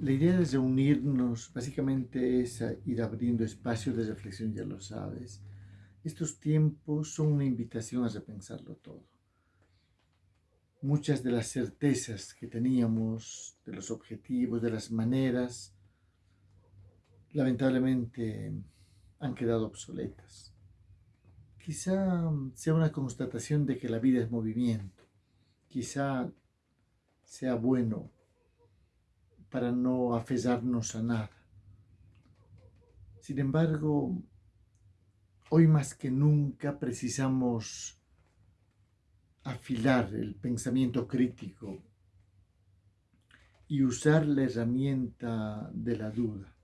La idea de reunirnos básicamente es ir abriendo espacios de reflexión, ya lo sabes. Estos tiempos son una invitación a repensarlo todo. Muchas de las certezas que teníamos, de los objetivos, de las maneras, lamentablemente han quedado obsoletas. Quizá sea una constatación de que la vida es movimiento. Quizá sea bueno para no aferrarnos a nada. Sin embargo, hoy más que nunca precisamos afilar el pensamiento crítico y usar la herramienta de la duda.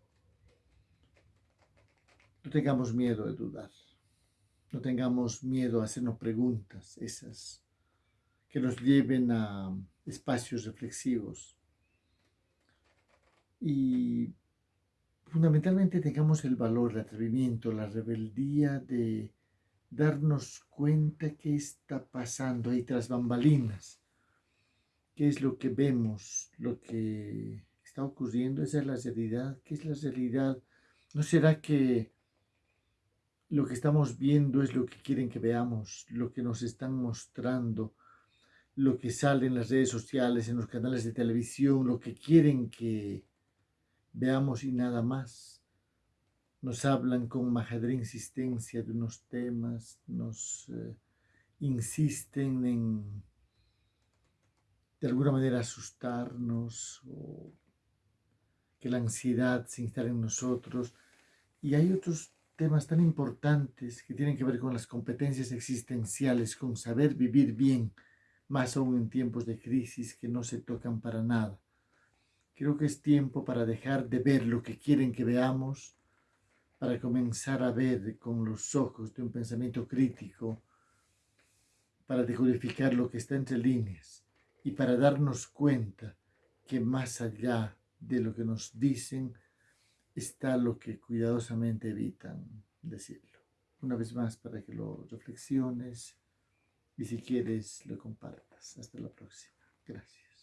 No tengamos miedo de dudar, no tengamos miedo a hacernos preguntas, esas que nos lleven a espacios reflexivos, y fundamentalmente tengamos el valor, el atrevimiento, la rebeldía de darnos cuenta qué está pasando ahí tras bambalinas, qué es lo que vemos, lo que está ocurriendo, esa es la realidad, qué es la realidad. ¿No será que lo que estamos viendo es lo que quieren que veamos, lo que nos están mostrando, lo que sale en las redes sociales, en los canales de televisión, lo que quieren que Veamos y nada más. Nos hablan con majadera insistencia de unos temas, nos eh, insisten en de alguna manera asustarnos o que la ansiedad se instale en nosotros. Y hay otros temas tan importantes que tienen que ver con las competencias existenciales, con saber vivir bien, más aún en tiempos de crisis que no se tocan para nada. Creo que es tiempo para dejar de ver lo que quieren que veamos, para comenzar a ver con los ojos de un pensamiento crítico, para decodificar lo que está entre líneas y para darnos cuenta que más allá de lo que nos dicen está lo que cuidadosamente evitan decirlo. Una vez más para que lo reflexiones y si quieres lo compartas. Hasta la próxima. Gracias.